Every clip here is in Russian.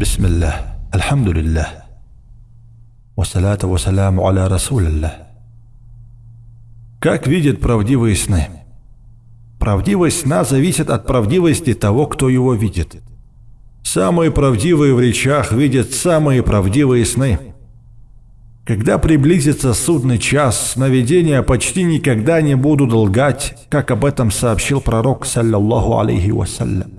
بسم الله الحمد لله والصلاة والسلام على رسول الله Как видят правдивые сны? Правдивость сна зависит от правдивости того, кто его видит. Самые правдивые в речах видят самые правдивые сны. Когда приблизится судный час, сновидения почти никогда не будут лгать, как об этом сообщил пророк, саллаллаху алейхи вассалям.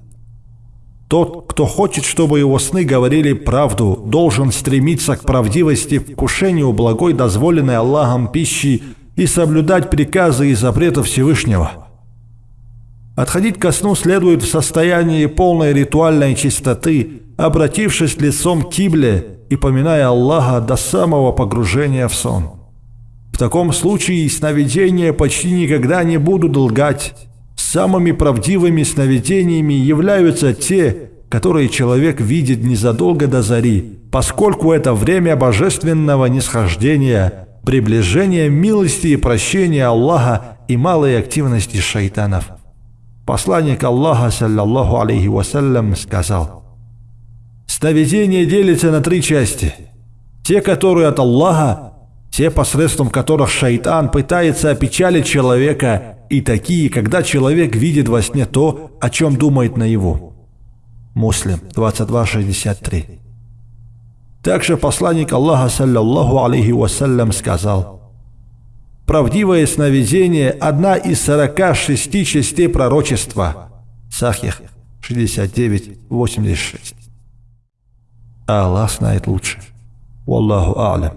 Тот, кто хочет, чтобы его сны говорили правду, должен стремиться к правдивости, вкушению благой, дозволенной Аллахом пищи и соблюдать приказы и запреты Всевышнего. Отходить ко сну следует в состоянии полной ритуальной чистоты, обратившись лицом к кибле и поминая Аллаха до самого погружения в сон. В таком случае сновидения почти никогда не будут лгать. Самыми правдивыми сновидениями являются те, которые человек видит незадолго до зари, поскольку это время божественного нисхождения, приближения милости и прощения Аллаха и малой активности шайтанов. Посланник Аллаха, саллаллаху алейхи вассалям, сказал, «Сновидения делятся на три части. Те, которые от Аллаха, те, посредством которых шайтан пытается опечалить человека, и такие, когда человек видит во сне то, о чем думает наяву». Муслим 22.63 Также посланник Аллаха, саллаллаху алейхи вассалям, сказал, Правдивое сновидение – одна из 46 частей пророчества. Сахих 69.86. Аллах знает лучше. Wallahu a'lam.